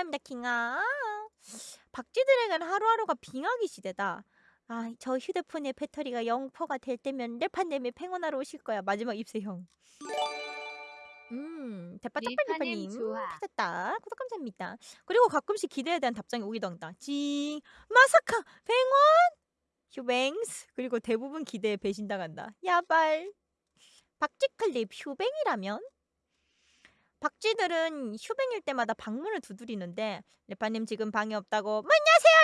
감사합니다, 킹아. 박쥐들에게는 하루하루가 빙하기 시대다. 아, 저 휴대폰의 배터리가 0%가 될 때면 랩한님이 팽원하러 오실 거야. 마지막 입세형. 음, 좋아. 찾았다. 구독 감사합니다. 그리고 가끔씩 기대에 대한 답장이 오기도 한다. 징, 마사카, 팽원, 휴뱅스. 그리고 대부분 기대에 배신당한다. 야발. 박쥐클립 휴뱅이라면? 박쥐들은 휴뱅일 때마다 방문을 두드리는데 레파님 지금 방에 없다고 문 여세요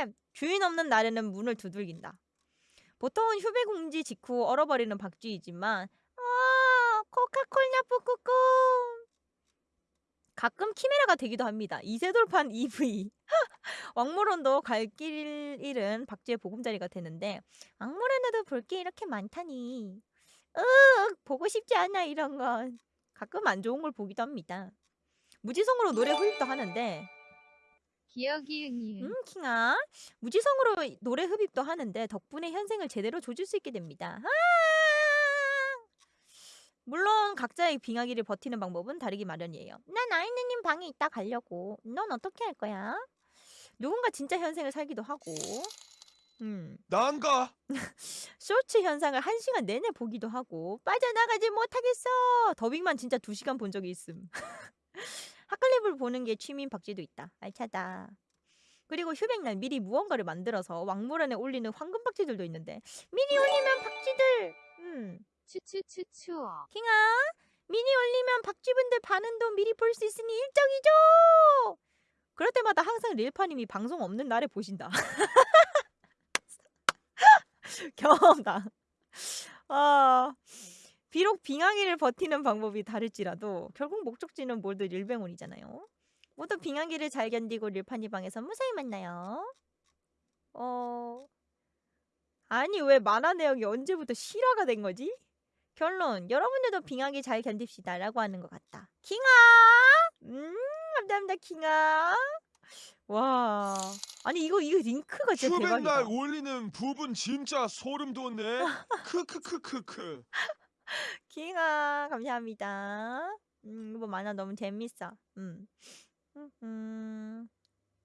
레파님! 주인 없는 날에는 문을 두들긴다. 보통은 휴배공지 직후 얼어버리는 박쥐이지만 아 코카콜라 뿌꾸꾸 가끔 키메라가 되기도 합니다. 이세돌판 EV 왕물원도 갈 길 잃은 박쥐의 보금자리가 되는데 왕물원에도 볼 게 이렇게 많다니 으 보고 싶지 않아 이런 건 가끔 안 좋은 걸 보기도 합니다. 무지성으로 노래 흡입도 하는데 기억이 응이응. 음 킹아 무지성으로 노래 흡입도 하는데 덕분에 현생을 제대로 조질 수 있게 됩니다. 아! 물론 각자의 빙하기를 버티는 방법은 다르기 마련이에요. 난 아이느님 방에 있다 가려고. 넌 어떻게 할 거야? 누군가 진짜 현생을 살기도 하고 음 난가 쇼츠 현상을 한 시간 내내 보기도 하고 빠져나가지 못하겠어. 더빙만 진짜 두 시간 본 적이 있음. 핫클립을 보는 게 취미인 박쥐도 있다. 알차다. 그리고 휴백날 미리 무언가를 만들어서 왕물원에 올리는 황금 박쥐들도 있는데 미리 올리면 박쥐들. 음, 추추추추. 킹아 미니 올리면 박쥐분들 반응도 미리 볼 수 있으니 일정이죠. 그럴 때마다 항상 릴파님이 방송 없는 날에 보신다. 경험다. 아, 비록 빙하기를 버티는 방법이 다를지라도 결국 목적지는 모두 릴뱅온이잖아요. 모두 빙하기를 잘 견디고 릴파니 방에서 무사히 만나요. 어, 아니 왜 만화 내역이 언제부터 실화가 된 거지? 결론 여러분들도 빙하기 잘 견딥시다 라고 하는 것 같다. 킹아, 음 감사합니다 킹아. 와, 아니 이거 이거 링크가 진짜 대박이다. 올리는 부분 진짜 소름 돋네 크크크크크 킹아 감사합니다. 음 이거 만화 너무 재밌어. 음. 음, 음.